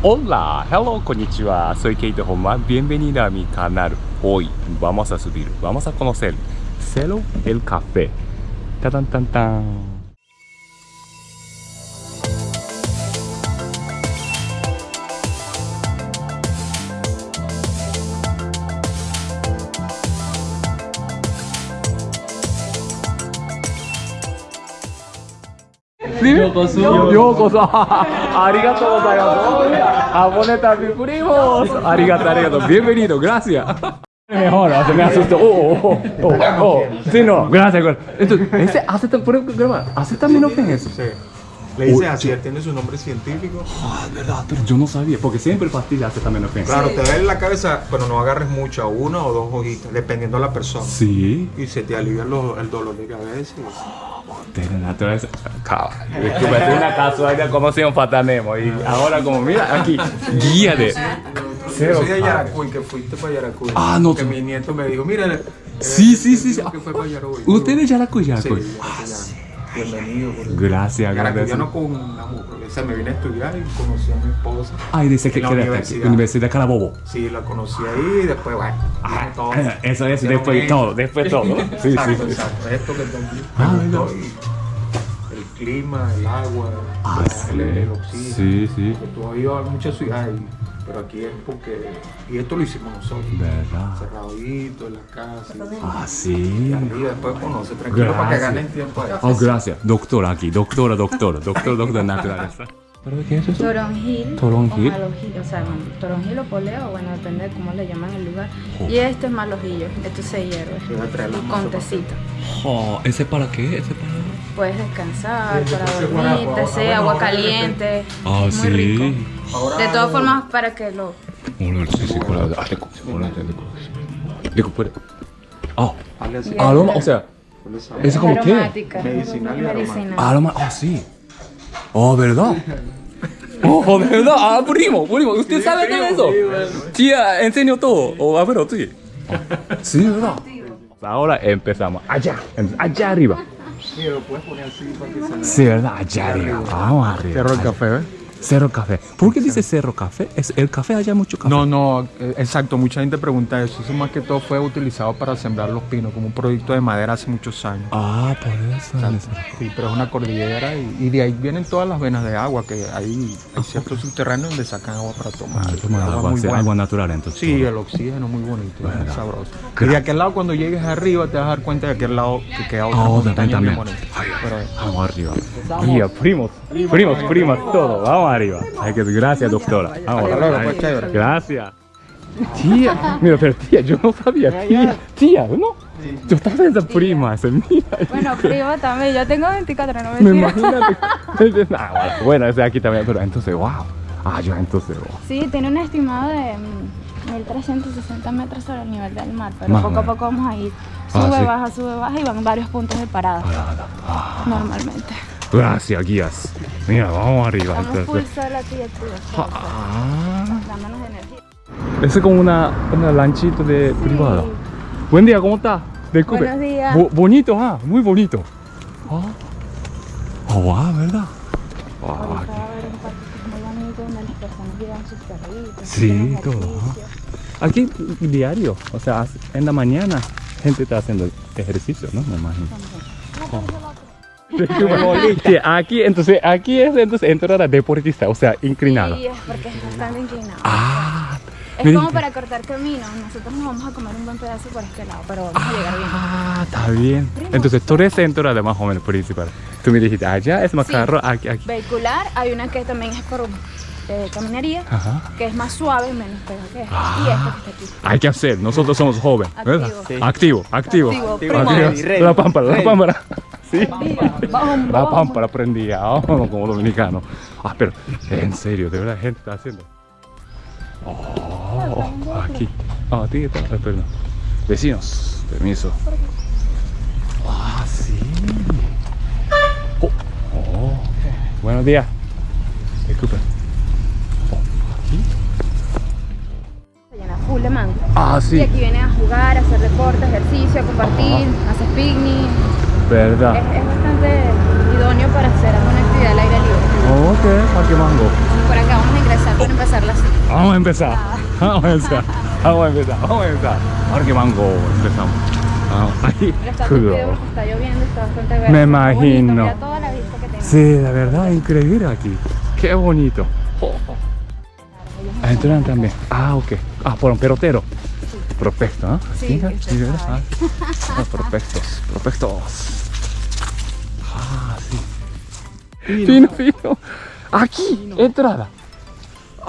オンラー、ハロー、こんにちは。ソイケイト・ホンマ、ビエンベニーラミカナル、オイ、バマサスビル、バマサコノセル、セロ・エル・カフェ。タタんタンタン。ようこそ。ありがとうございます。アボネプリモありがとうありがとう。ビエベニードグラシア、せめあそして、おおおおおおおおおおおおおおおおおお Le dice así, él tiene su nombre científico. Ah, verdad, pero yo no sabía, porque siempre pastilla acetaminofén. Claro, te da en la cabeza, pero no agarres mucha, una o dos hojitas, dependiendo de la persona. Sí. Y se te alivia los- el dolor de cabeza. De la naturaleza. Caballo. Disculpa, es una casualidad como si un fatanemo. Y ahora, como mira, aquí, guía de. Yo soy de Yaracuy, que fuiste para Yaracuy. Ah, no, Que mi nieto me dijo, mira, eh, Sí, sí, sí, sí. dijo que fue para Yaracuy. ¿Usted es Yaracuy, Sí, Yaracuy? sí. Bienvenido. Gracias, gracias. Yaracuyano con mujer. O sea, me vine a estudiar y conocí a mi esposa. Ay, dice que la universidad. Universidad de Carabobo. Sí, la conocí ahí y después, bueno, viene todo. Eso es, después esto. todo, después todo. Sí, exacto, sí. exacto. Esto que aquí. Ah, el clima, el agua, Ah, el, el sí. oxígeno. Sí, sí. Porque Tú has ido a muchas ciudades, y- pero aquí es porque... Y esto lo hicimos nosotros. ¿Verdad? Cerradito, en la casa. Ah, Y sí. arriba, después conoce, tranquilo, para que ganen tiempo ahí. Oh, gracias. Doctora aquí, doctora, doctora, doctor, doctor naturaleza. ¿Pero qué es eso? Toronjil, Toronjil. o malojillo, o sea, toronjil o poleo, bueno, depende de cómo le llaman el lugar. Y este es malojillo, esto se hierve. Y con tecito. Oh, ¿Ese para qué? ¿Ese para...? Puedes descansar, Sí, para dormir, te sé, agua de caliente. Ah, es muy sí. rico. De todas formas, para que lo... Ah, puede. Ah, aroma, o sea. ¿eso como qué? Medicinal y. Aroma, ah, sí. Oh, ¿verdad? Oh, ¿verdad? Ah, primo, primo, ¿usted sabe todo eso? Tía, enseño todo. O, a ver, sí. Sí, ¿verdad? Ahora empezamos. Allá, allá arriba. Mira, lo puedes poner así para que se Sí, ¿verdad? Allá arriba. Vamos arriba. Cerro el café, ¿ves? Cerro Café. ¿Por qué dice Cerro Café? ¿Es el café allá hay mucho café? No, no, eh, exacto, mucha gente pregunta eso. Eso más que todo fue utilizado para sembrar los pinos como un producto de madera hace muchos años. Ah, por eso. Sí, pero es una cordillera y, y de ahí vienen todas las venas de agua, que hay, hay ciertos subterráneos donde sacan agua para tomar. Ah, toma agua, muy buena. agua natural entonces. Sí, el oxígeno muy bonito, muy sabroso. Y de aquel lado cuando llegues arriba te vas a dar cuenta de aquel lado que queda otra Oh, montaña también. Pero, Vamos arriba. Guía, primos, primos, primas, todo. Vamos arriba. Ay, que gracias, doctora. Vamos Hasta luego, Ay, pues, chévere. Gracias. Tía, mira, pero tía, yo no sabía. Tía, tía, ¿no? Yo estaba pensando primas, mira. Bueno, primo también, yo tengo 24, no Me mentira. imagínate. Ah, bueno, bueno, ese aquí también, pero entonces, wow. Ah, yo entonces, wow. Sí, tiene un estimado de mm, 1360 metros sobre el nivel del mar, pero Más poco a poco vamos a ir. Ah, Sube, sí. baja, sube, baja y van varios puntos de parada, Ah, normalmente. Gracias, guías. Mira, vamos arriba full entonces. aquí, activos, Ah. dándonos energía. Es como una, una lanchita de privada. Buen día, ¿cómo está? Disculpe. Buenos días. Bo- bonito, ah, muy bonito. Ah, oh, wow, ¿verdad? Wow, Ahorita aquí. va a haber un parque muy bonito donde las personas llevan sus perritos. Sí, todo. Aquí diario, o sea, en la mañana gente está haciendo ejercicio, ¿no? Me imagino. Sí, aquí, entonces, aquí es entonces entrada deportista, o sea, inclinada. Sí, es porque es bastante inclinado. Ah, es como para cortar camino. Nosotros nos vamos a comer un buen pedazo por este lado, pero vamos a llegar bien. Ah, está bien. Entonces, tú eres entrada más o menos principal. Tú me dijiste, allá es más Sí. carro, aquí, aquí. Vehicular, hay una que también es por eh, caminaría, Ajá. que es más suave, menos pega que esta. Ah. Y esta que está aquí. Hay que hacer, nosotros somos jóvenes, ¿verdad? Activo. Activo, activo. Activo, Activo. La pámpara, la pámpara. Sí. La pámpara prendía, vamos, como dominicano. Ah, pero en serio, de verdad, gente está haciendo. Oh, aquí. Ah, ti, eh, perdón. Vecinos, permiso. Ah, sí. Oh, oh. Buenos días. Disculpe. Oh, aquí. Se llena full de mango. Ah, Y sí. aquí vienen a jugar, a hacer deporte, ejercicio, a compartir, haces picnic. Es, Verdad. es bastante idóneo para hacer alguna actividad al aire libre. Ok, ¿para qué mango? Por acá vamos a ingresar para empezar Vamos a empezar. Vamos a empezar. Vamos a empezar. Vamos a empezar. Ahora que mango empezamos. Ahí. Está está lloviendo, está bastante verde. Me bonito, imagino. Mira toda la vista que tiene. Sí, la verdad, increíble aquí. Qué bonito. Oh. Entran también. Ah, ok. Ah, por un pelotero. Prospecto, ¿no? Sí, ¿verdad? sabe. Ah, ah, prospectos, prospectos. Ah, sí. Fino, fino. Aquí, entrada.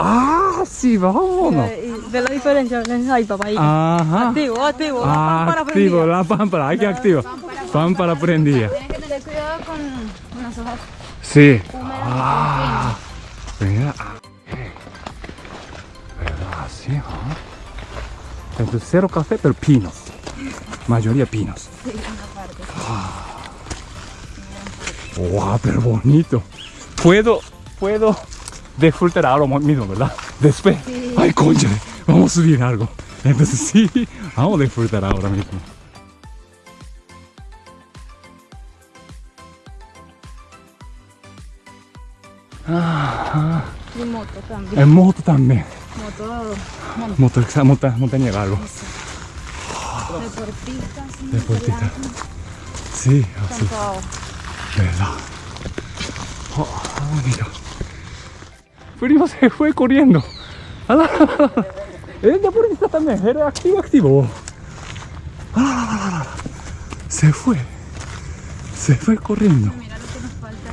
Ah, sí, vámonos. Ve la diferencia, ahí papá. Ahí. Ajá. Activo, activo. la Ah, pámpara activo, la pámpara, hay que activar. Pámpara prendida. Tienes que tener cuidado con, las hojas Sí. Ah, mira. ah, Entonces, cero café, pero pinos. Mayoría pinos. Ah. Wow, pero bonito. Puedo, puedo disfrutar ahora mismo, ¿verdad? Después. Ay, concha, vamos a subir algo. Entonces, sí, vamos a disfrutar ahora mismo. Y moto también. En moto también. Moto Moto, monta, montañera, algo. deportista. sí, Deportista. Sí, así. ¿Verdad? Oh, bonito. Primo se fue corriendo. Es deportista también, era activo, activo. Se fue. Se fue corriendo. Mira lo que nos falta.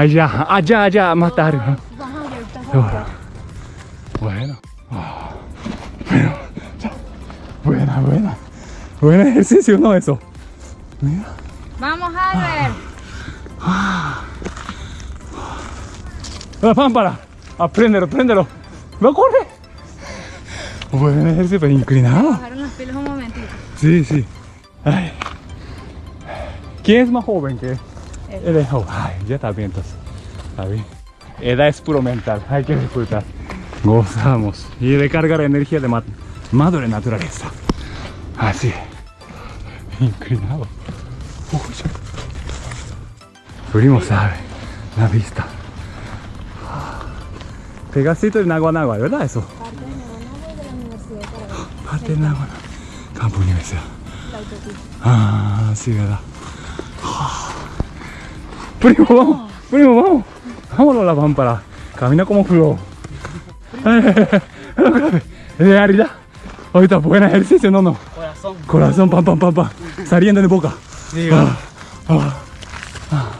Allá, allá, allá, matar. Vamos Buen ejercicio, ¿no? Eso. Mira. Vamos, Albert. La pámpara. Apréndelo, apréndelo. ¡No corre! Buen ejercicio, pero inclinado. Bajaron las pilas un momentito. Sí, sí. Ay. ¿Quién es más joven que él? Él es joven. Ay, ya está bien entonces. Está bien. Edad es puro mental. Hay que disfrutar. Gozamos. Y recargar energía de ma- madre naturaleza. Así. Inclinado. Uy. Primo sabe. La vista. Pegacito de Naguanagua, ¿verdad eso? Parte de Naguanagua. Campo Universidad. Ah, sí, ¿verdad? Primo, vamos. Primo, vamos. Vámonos a la pámpara. Camina como flow. De arriba. Ahorita buen ejercicio, no, no. Corazón. Corazón, pam, pam, pam, pam. Saliendo de boca. Ah, ah.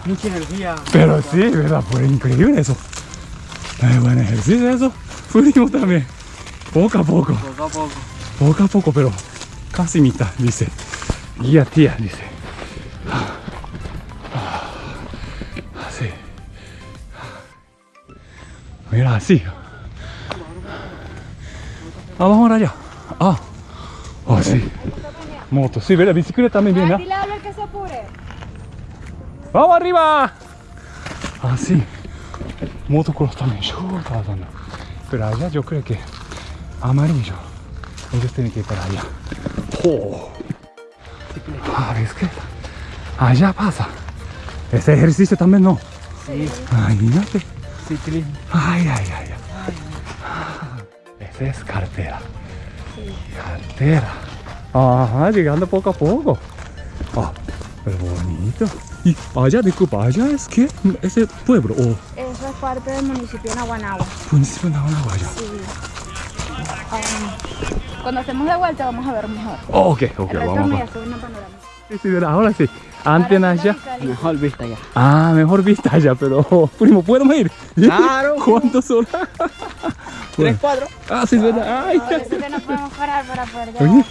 Mucha energía. Pero sí, ¿verdad? Fue increíble eso. Es buen ejercicio eso. Fuimos también. Poco a poco. Poco a poco. Poco a poco, pero casi mitad, dice. Guía tía, dice. Así. Mira, así. Vamos ahora allá. Ah, oh, sí. Moto, sí, ¿verdad? Bicicleta también viene. ¿ah? Dile a que se apure. ¡Vamos arriba! Así. Motocross también. Pero allá yo creo que amarillo. Ellos tienen que ir para allá. ¡Oh! Ah, bicicleta. Allá pasa. Ese ejercicio también no. Sí. Imagínate. Ciclismo. Ay, ay, ay. ay. Esa es cartera. Cartera. Ajá, llegando poco a poco. Ah, pero bonito. Y allá, disculpa, allá es que ese pueblo o Eso es parte del municipio de Naguanagua. municipio de Naguanagua. Sí. Um, cuando estemos de vuelta vamos a ver mejor. Oh, ok, ok, El resto vamos. una panorámica. Sí, ahora sí. Sí, allá. Mejor vista ya. Ah, mejor vista allá, pero primo, ¿podemos ir? Claro. ¿Cuántas horas? Tres, cuatro. Ah, sí, es verdad. Ay, Por eso que no podemos parar para poder llegar.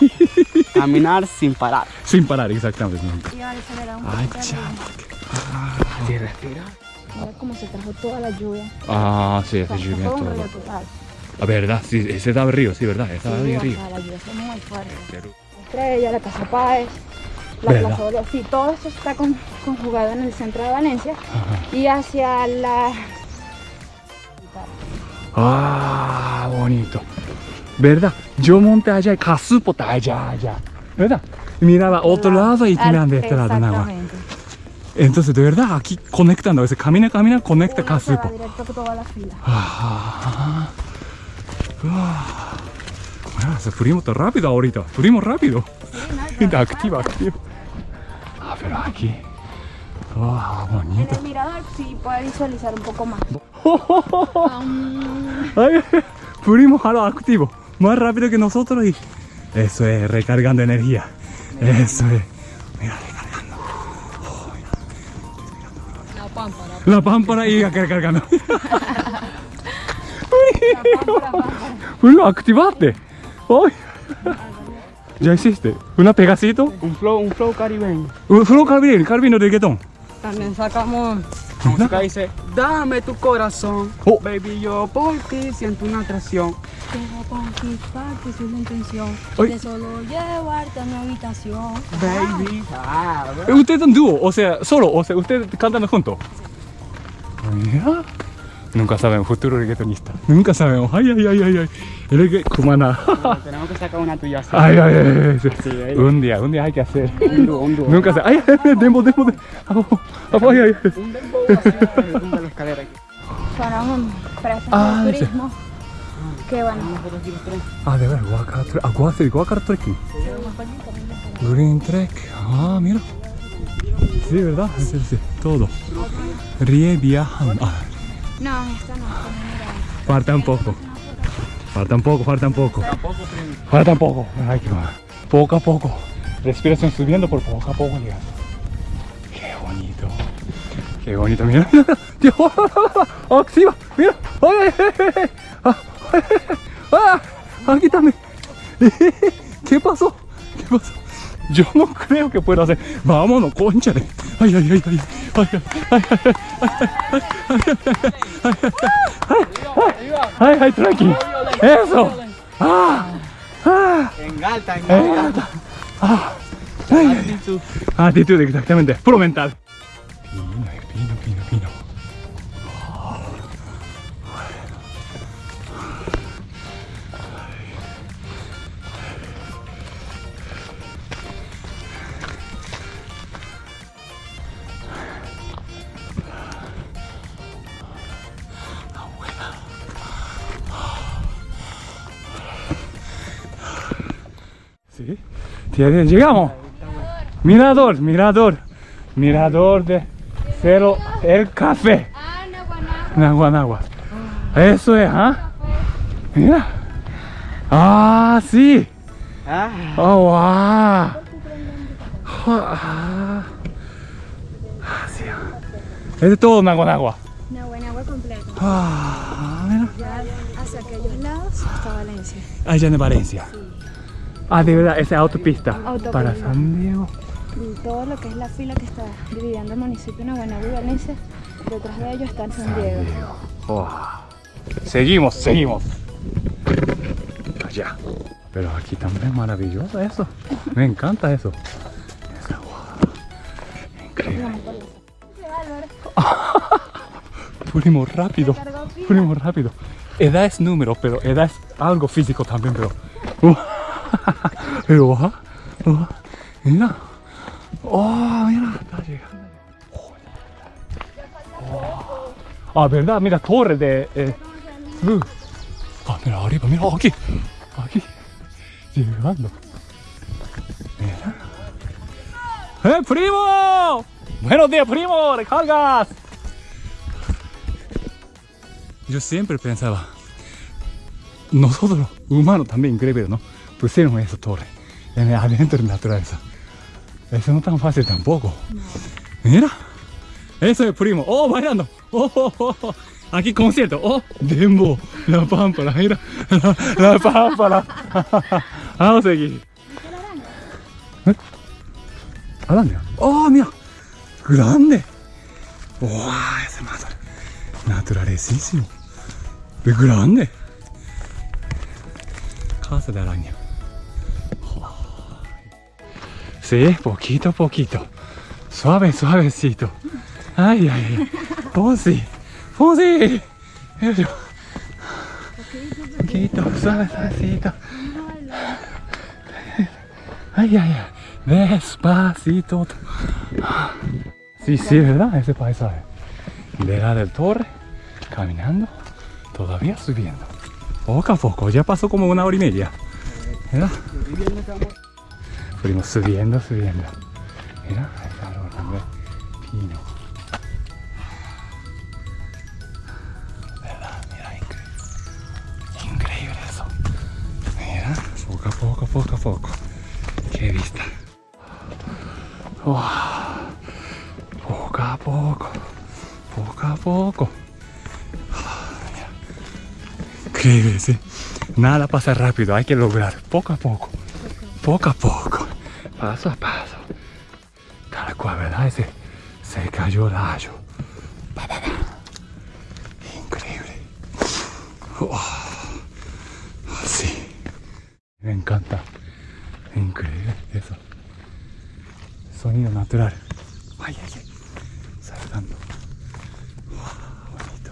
Caminar sin parar. Sin parar, exactamente. Y ahora acelerar un Ay, chama. Así respira. Mira cómo se trajo toda la lluvia. Ah, sí, sea, lluvia un todo. río total. La verdad, sí, ese estaba el río, sí, verdad, estaba Sí, bien río. sea, la lluvia fue muy fuerte. Estrella, la Casa Páez, la ¿Verdad? Plaza Bolívar. Sí, todo esto está con- conjugado en el centro de Valencia y hacia la... Ah, bonito. ¿Verdad? Yo monté allá y Casupo está allá, allá. ¿Verdad? Miraba otro lado y tiran de este lado nada más. Entonces, de verdad, aquí conectando. Veces camina, camina, conecta Casupo. directo a toda la fila. Ah, Ah, ah, se fuimos tan rápido ahorita. Fuimos rápido. Está activo, activo. Ah, pero aquí. Wow, bonito. El mirador sí puede visualizar un poco más. Ay, a lo activo. Más rápido que nosotros y. Eso es, recargando energía. Eso es. Mira, recargando. Oh, mira. La pámpara. La pámpara y recargando. Uno, activaste. Ay. Ya hiciste. Una pegacito. Un flow, un flow caribeño. Un flow caribeño, caribeño de reggaetón. También sacamos música dice, dame tu corazón, Oh. baby, yo por ti siento una atracción. Quiero conquistarte sin la intención Ay. de solo llevarte a mi habitación. Baby, ah, Eh, Ustedes son dúo, o sea, solo, o sea, ustedes cantan juntos. Mira. Nunca sabemos, futuro reggaetonista. Nunca sabemos. Ay, ay, ay, ay, ay. El que cumana. bueno, tenemos que sacar una tuya así. Ay, ay, ay, ay. ahí. Un día, un día hay que hacer. Un dúo, un dúo. Nunca se. Ay, ay, ay, demo, demo, demo. Ay, ay, ay. Un dembow así, tumba la escalera aquí. Para un presas Ah, de turismo. Que bueno, Ah, de verdad, guacar, ah, guacar, guacar trekking. Green Trek. Ah, mira. Sí, ¿verdad? Sí, sí, todo. Rie viajan. Ah, no, esta no, esta no falta un poco. Falta un poco, falta un poco. Falta un poco. Ay, qué va. Poco a poco. Respiración subiendo por poco a poco llegando. Qué bonito. Qué bonito. Mira. Dios. Activa. Mira. Ay, ay, ay. Ah, ay. Ah, aquí también. ¿Qué pasó? ¿Qué pasó? Yo no creo que pueda hacer. Vámonos, conchale. Ay, ay, ay, ay. Ay, ay, ay, ay, ay, ay, tranqui. Eso. Ah, ah. En alta, en Eh, alta. ah. Ay, ay. Actitud. Actitud, exactamente. Puro mental. Llegamos. Mirador, mirador. Mirador de cero el café. Ah, no, bueno. Nagua, nagua. Eso es, ¿ah? Mira. Ah, sí. Ah, Oh, wow. Ah, ah, sí. Es de todo Nagua, nagua. No, bueno, agua completa. Ah, mira. Ya hacia aquellos lados está Valencia. Allá en Valencia. Ah, de verdad, esa es autopista. Autopista. Para San Diego. Y todo lo que es la fila que está dividiendo el municipio de Guanagua y Valencia, detrás de ellos está en San Diego. Oh. Seguimos, seguimos. Allá. Pero aquí también es maravilloso eso. Me encanta eso. Esa, wow. Increíble. Fuimos rápido. Fuimos rápido. Edad es número, pero edad es algo físico también, pero. Uh. Pero, uh, uh, mira. Oh, mira, está llegando. Ah, verdad, mira, torre de eh, luz. Ah, mira, arriba, mira, aquí. Aquí. Llegando. Mira. ¡Eh, primo! Buenos días, primo, recargas. Yo siempre pensaba, nosotros, humanos también, increíble, ¿no? Pusieron esa torre en el adentro de la naturaleza. Eso no es tan fácil tampoco. Mira. Eso es primo. Oh, bailando. Oh, oh, oh, oh. Aquí concierto. Oh, Dembo. La pámpara. Mira. La, la pámpara. Vamos a seguir. ¿Eh? Araña. Oh, mira. Grande. Wow, ese más. Naturalísimo. Es grande. Casa de araña. Sí, poquito a poquito. Suave, suavecito. Ay, ay, ay. Fonsi. Poquito, suave, suavecito. Ay, ay, ay. Despacito. Sí, sí, ¿verdad? Ese paisaje. De la del torre, caminando, todavía subiendo. Poco a poco, ya pasó como una hora y media. ¿Verdad? Fuimos subiendo, subiendo. Mira, el árbol también. Pino. Mira, increíble. Increíble eso. Mira, poco a poco, poco a poco. Qué vista. Wow. Poco a poco. Poco a poco. Increíble, sí. Nada pasa rápido, hay que lograr poco a poco. Poco a poco. Paso a paso. Cual, ¿verdad? Ese se cayó el rayo. Pa, pa, pa. Increíble. Así. Me encanta. Increíble eso. Sonido natural. Ay, ay, ay. Saltando. Bonito.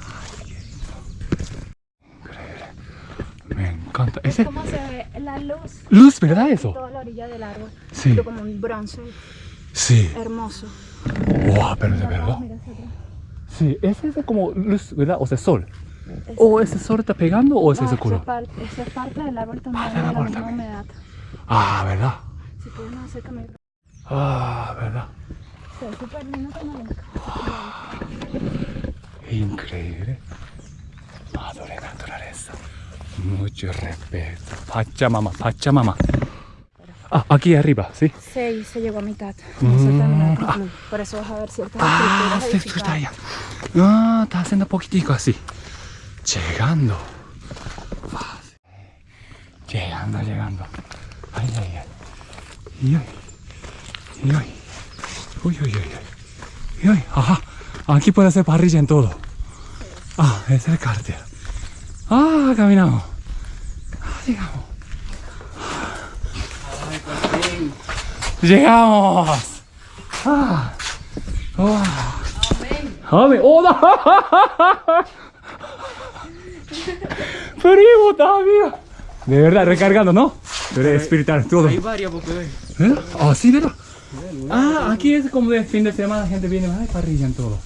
Ay, qué lindo. Increíble. Me encanta. Ese ¿Cómo se ve la luz? luz, ¿verdad eso? Toda la orilla del árbol. Sí. Pero como un bronce Sí. hermoso. Wow, pero de verdad. Sí, ese es como luz, ¿verdad? O sea, sol. ¿O ese sol está pegando o ese No, es el eso, color? es parte, es del árbol también, Parte de del la árbol misma también. humedad. Ah, ¿verdad? Si puedes más acércame. Ah, ¿verdad? Se ve súper lindo como Increíble. Mucho respeto. Pachamama, Pachamama. Ah, aquí arriba, ¿sí? Sí, se llegó a mitad. Mm. Por eso vas a ver ciertas Ah, estructuras está ya. Ah, está haciendo poquitico así. Llegando. Llegando, llegando. Ay, ay, ay. Y ay. Y ay. Uy, uy, uy, uy. Y ay, ajá. Aquí puede hacer parrilla en todo. Ah, es el cárter. Ah, caminamos. Ah, llegamos. Llegamos. Ah. Oh. Amén. ¡Hola! Primo, está amigo. De verdad, recargando, ¿no? Pero es espiritual, todo. Hay varias porque. ¿Eh? Ah, sí, ¿verdad? Ah, aquí es como de fin de semana, la gente viene, ay, parrilla en todo.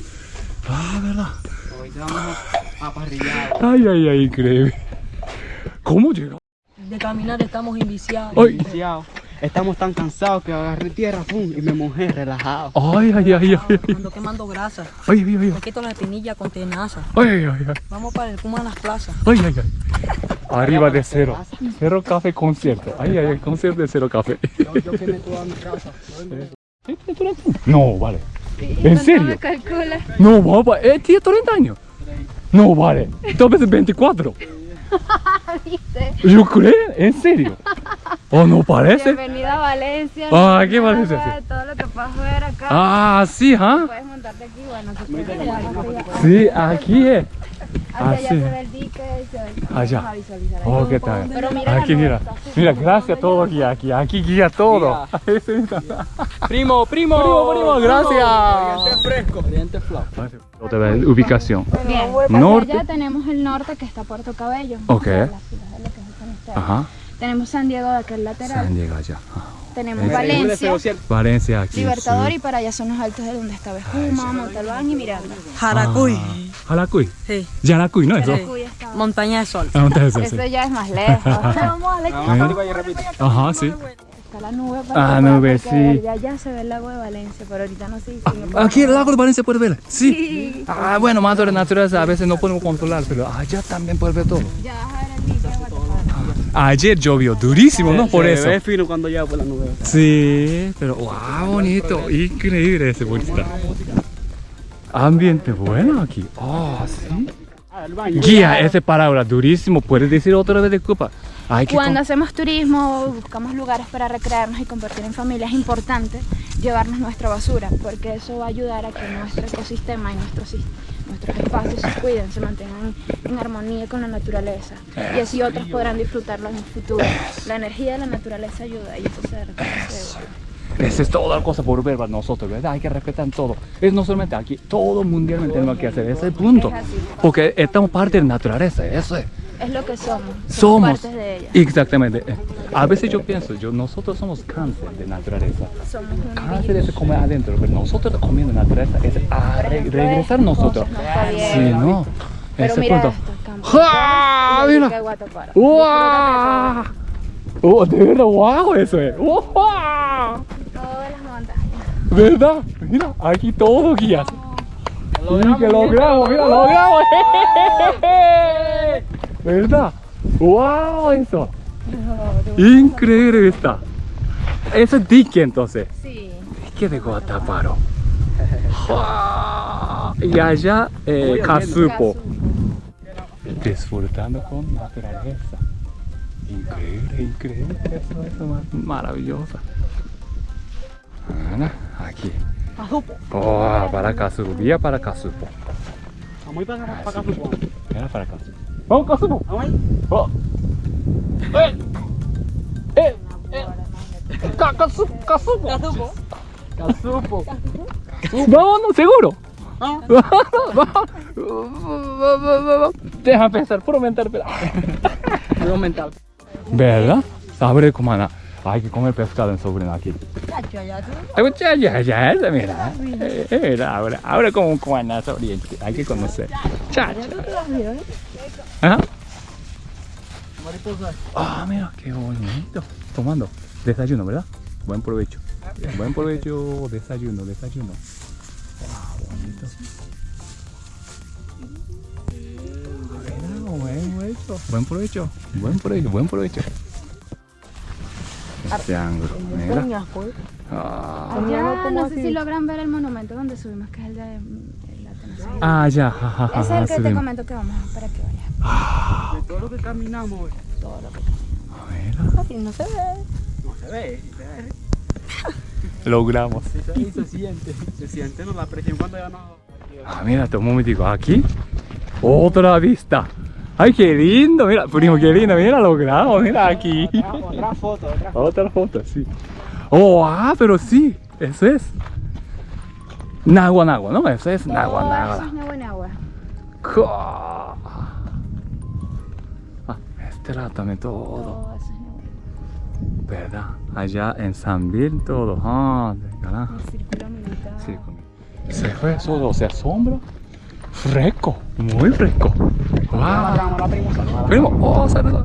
Ah, ¿verdad? Ahorita vamos a, a parrillar. Ay, ay, ay, increíble. ¿Cómo llegó? De caminar estamos inviciados. Ay, Iniciado. Estamos tan cansados que agarré tierra pum, y me mojé relajado. ay, ay, ay, ay, ay, Ando quemando grasa. ay, ay, ay, Me quito la espinilla con tenaza. ay, ay, ay, ay. Vamos para el Puma a las plazas. Ay, ay, ay. Arriba de cero. Cero café concierto. Ay, ay, ay, concierto de cero café. Yo, yo quemé toda mi casa. No, vale. ¿En serio? No, papá, eh, tiene 30 años. No, vale. Tal vez 24. ¿Yo creo? ¿En serio? ¿O no parece? Bienvenida a Valencia. Ah, ¿qué nada, Todo lo que puedas ver acá. Ah, sí, ¿ah? Puedes montarte aquí, bueno. Sí, aquí es. Hacia allá se ve el dique se ve- Allá. vamos a visualizar ahí. Oh, ¿qué tal? Pero mira Aquí, mira. Mira, gracias todo aquí, aquí, aquí guía todo. Primo, primo. Primo, primo, gracias. Oriente fresco. Oriente vez, ubicación. Bien, Norte. allá tenemos el norte que está Puerto Cabello. Ok. Ajá. Tenemos San Diego de aquel lateral. San Diego allá. Ajá. Tenemos Valencia, Valencia aquí. Libertador sí. y para allá son los altos de donde está Bejuma, Montalbán y Miranda. Jaracuy. Jalacuy. Sí. Yanacuy, ¿no? Eso. Está- Montaña de Sol. Ah, sí. Ya es más lejos. Vamos a la. Ajá, sí. Está la nube Ah, para nube, porque sí. Allá se ve el lago de Valencia, pero ahorita no se distingue. Aquí el lago de Valencia puede ver. Sí. Ah, bueno, más de la naturaleza a veces no podemos controlar, pero allá también puede ver todo. Ya Ayer llovió durísimo, ¿no? Por Se eso. ve fino cuando llega por la nube. Sí, pero wow, bonito, increíble ese bonita. Ambiente bueno aquí. Oh, sí. Guía, ese palabra durísimo. ¿Puedes decir otra vez disculpa? Hay que Cuando hacemos turismo, buscamos lugares para recrearnos y compartir en familia, es importante llevarnos nuestra basura, porque eso va a ayudar a que nuestro ecosistema y nuestros, sis- nuestros espacios se cuiden, se mantengan en armonía con la naturaleza. Y así otros podrán disfrutarlo en el futuro. La energía de la naturaleza ayuda y eso se. Esa es toda la cosa por ver para nosotros, ¿verdad? Hay que respetar todo. Es no solamente aquí, todo mundialmente tenemos que hacer. Ese punto. Porque estamos parte de la naturaleza, eso es. Es lo que somos. Somos. partes de ella. Exactamente. A veces yo pienso, yo, nosotros somos cáncer de naturaleza. Somos un Cáncer virus. es comer adentro, pero nosotros comiendo naturaleza es a re- regresar nosotros. no bien. Sí, no. Pero Ese mira punto. esto, y el Mira. ¡Wow! ¡Oh, de verdad! ¡Wow! Eso es. ¡Wow! Todas las montañas. ¿Verdad? Mira, aquí todo guías. Sí, que logramos, mira, logramos. ¿Verdad? ¡Wow! Eso. Increíble está. Eso es dique entonces. Sí. Dique de Guataparo. Y allá, eh, Casupo. Disfrutando con naturaleza. Increíble, increíble. Eso, eso, mar- maravillosa. Ana, aquí. Oh, para Casupo. Vía para Casupo. Ir para, supongo. Mira para Casupo. ¡Vamos, Casupo! Vamos ahí. ¡Oh! ¡Eh! ¡Eh! ¡Eh! Ca- Casupo! ¡Casupo! ¡Casupo! ¡Vámonos, seguro! Deja pensar, puro mental, espera. Puro mental. ¿Verdad? Sabe comana. Hay que comer pescado en sobrino aquí. Mira. Mira, ahora, ahora como un comanazo oriente. Hay que conocer. Chacha. Ajá. Ah, mira, qué bonito. Tomando. Desayuno, ¿verdad? Buen provecho. Buen provecho, desayuno, desayuno. Wow, bonito. Mira, buen provecho. Buen provecho. Buen provecho, buen provecho. Triángulo. Mira. Ah, Allá, no sé si logran ver el monumento donde subimos, que es el de. Ah, ya, ja, ja, ja, Ese es el que te comento que vamos para que vayas. De todo lo que caminamos. Todo lo que Mira. Así no se ve. No se ve, se ve. Logramos. Sí, se, y se siente. Se siente ¿no? la presión cuando ya no. Ah, mira, un momentico. Aquí, otra vista. Ay, qué lindo. Mira, primo, qué lindo. Mira, logramos. Mira aquí. Otra foto, otra foto. Otra foto, sí. Oh, ah, pero sí. Eso es. Nagua, Nagua, ¿no? Eso es Nagua, Todo eso es Nagua en agua. Ah, este lado también todo. Todo eso es Nagua. ¿Verdad? Allá en San Bill todo. Ah, de carajo. El círculo militar. Con- Se fue solo, se asombra. Fresco, muy fresco. Wow. Primo, oh, saluda.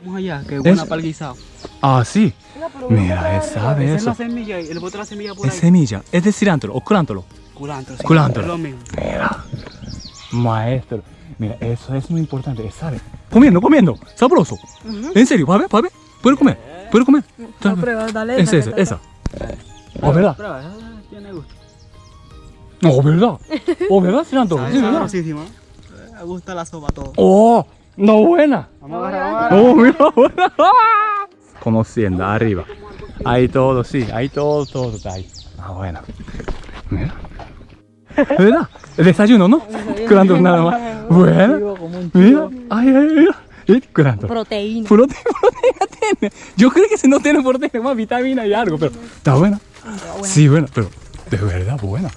Vamos allá, que buena Es- para el guisado. Ah, sí. Mira, él sabe Esa es eso. la semilla y el bote de la semilla por Es ahí. semilla, es de cilantro o culantro. Culantro, sí. Culantro. Es lo mismo. Mira, maestro. Mira, eso es muy importante, él sabe. Comiendo, comiendo, sabroso. En serio, va a ver, va a ver. Puede comer, puede comer. No, prueba, dale. Esa, esa, esa. Oh, ¿verdad? Prueba, esa tiene gusto. Oh, ¿verdad? Oh, ¿verdad, cilantro? Sí, ¿verdad? sabrosísimo, ¿eh? Me gusta la sopa todo. Oh, no buena. Vamos a agarrar. Oh, mira, buena. Conociendo, arriba. Ahí todo, sí, ahí todo, todo está ahí. Ah, bueno. Mira. ¿Verdad? El desayuno, ¿no? Curando nada más. Bueno. Mira, ay, ay, mira. Y curando. Proteína. Proteína, proteína tiene. Yo creo que si no tiene proteína, más vitamina y algo, pero está buena. Sí, buena, pero de verdad buena.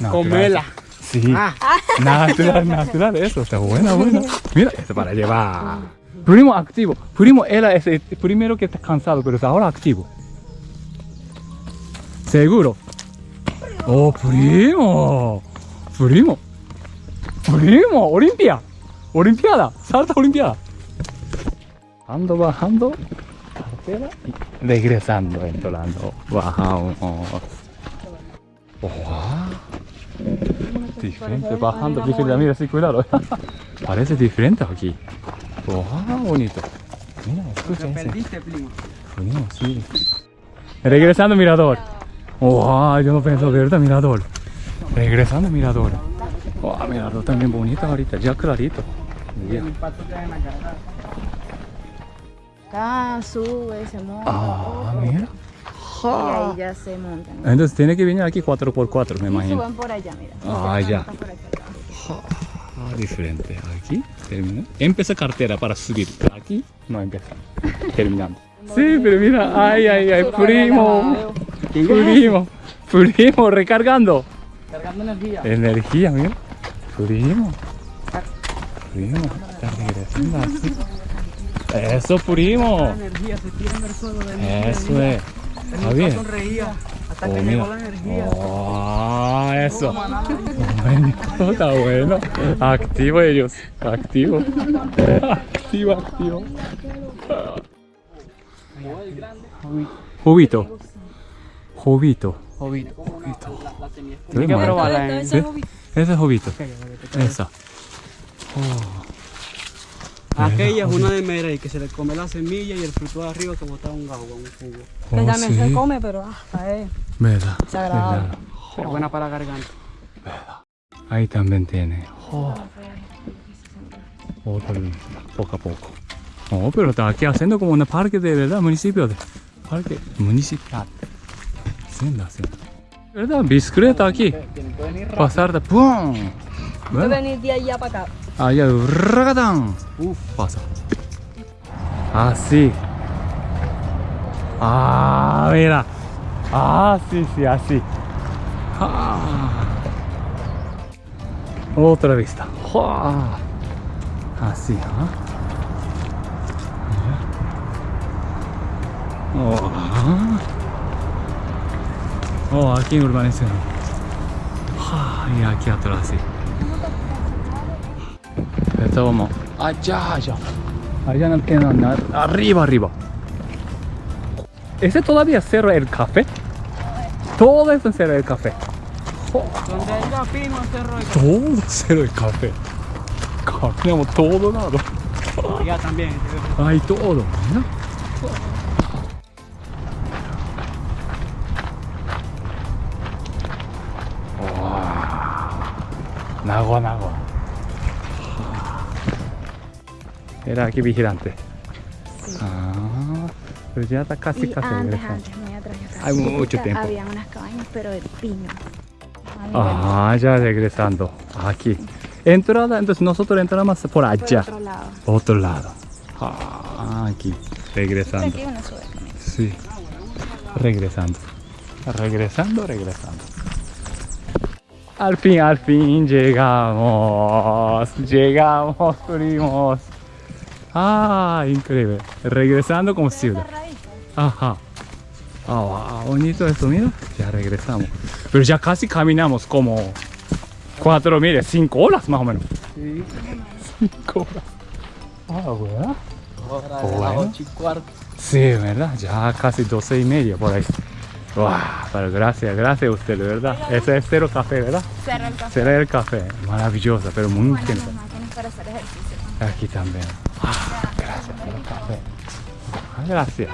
Natural. Comela. Sí. Ah. Natural, natural, eso está buena, buena. Mira, esto para llevar. Primo activo. Primo era ese primero que está cansado, pero es ahora activo. Seguro. Oh, primo. Primo. Primo, Olimpia. Olimpiada. Salta Olimpiada. Bajando, bajando. Cartera y regresando, entrando. Bajamos. Oh, Diferente, bajando, diferente. Mira, sí, cuidado. Parece diferente aquí. Wow, bonito. Mira, escucha perdiste, primo. Sí. Regresando mirador. Wow, yo no pienso verdad mirador. Regresando mirador. Wow, mirador también bonito ahorita, ya clarito. Cara. Acá sube, se monta. Ah, mira. Y ahí ya se montan. Entonces tiene que venir aquí 4x4, me Y imagino. suben por allá, mira. Ah, ya. Ah, diferente. Aquí termina. Empieza cartera para subir. Aquí no empieza. Terminando. Sí, pero mira, ay, ay, ay, primo. Primo, primo, recargando. Cargando energía. Energía, mira. Primo. Primo, está regresando así. Eso, primo. La energía se tira en el suelo de Eso es. Está bien. sonreía hasta Oh, que mira. llegó la energía. Oh, eso. Bueno, está bueno. Activo ellos. Activo. Activo, activo. Jubito. Jubito. Jovito. Tiene que probarla. ¿eh? ¿Sí? Ese es Jubito. Esa. Aquella es una de Merey que se le come la semilla y el fruto de arriba como está un agua, un jugo. Que Oh, también sí. se come, pero hasta es Verdad. desagradable. Pero buena para la garganta. Ahí también tiene. Oh. Otro, poco a poco. Oh, pero está aquí haciendo como un parque de verdad, municipio de. Parque municipal. ¿Verdad? Bicicleta aquí. Pasar de ¡pum! ¿Verdad? venir de allá para acá. Allá, ragatán. Uf, pasa. Así. Ah, mira. Ah, sí, sí, así. Ah. Otra vista. Ah. Así, ¿ah? Oh, ah. Oh, aquí urbanización. Ah, y aquí atrás, sí. Allá, allá. Allá no queda nada. Arriba, arriba. ¿Ese todavía cerro el café? Todo eso cerro el café. Donde haya pino, cerro y Todo cerro el café. Caminamos todo lado. allá también. Hay todo. ¿no? Nagua, nagua. Era aquí vigilante. Ah, pero ya está casi Y casi antes, regresando. antes, muy atrás, yo Hay mucho tiempo. Había unas cabañas, pero de pino. Ah, ya regresando. Aquí. Entrada, entonces nosotros entramos por por allá. otro lado. Otro lado. Ah, aquí. Regresando. Aquí uno sube conmigo. Sí. Regresando. Regresando, regresando. Al fin, al fin llegamos. Llegamos, primos. Ah, increíble. Regresando como ciudad. Ajá. Ah, bonito esto, mira. Ya regresamos. Pero ya casi caminamos como cuatro, mire, cinco horas más o menos. Sí. Cinco horas. Ah, bueno. Ahora de ocho 8 y cuarto. Sí, ¿verdad? Ya casi 12 y media por ahí. Wow, pero gracias, gracias a usted, verdad. Ese es cero café, ¿verdad? Cerra el café. Cero el café. Maravillosa, pero muy Bueno, intensa. para hacer ejercicio. Aquí también. Ah, gracias. Ah, gracias.